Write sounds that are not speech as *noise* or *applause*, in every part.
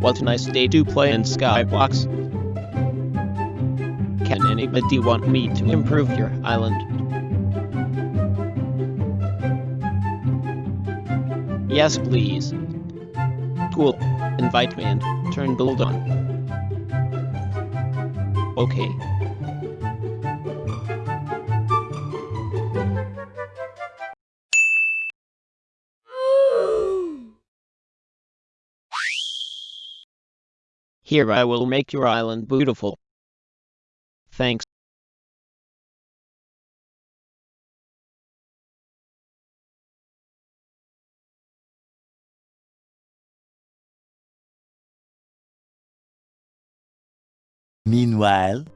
What a nice day to play in Skybox. Can anybody want me to improve your island? Yes please. Cool. Invite me and turn build on. Okay. Here I will make your island beautiful. Thanks. Meanwhile,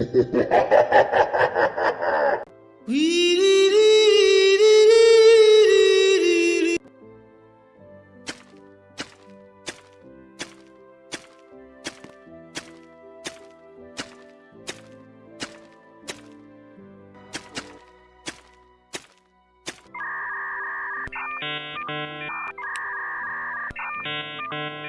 *laughs* Thank you.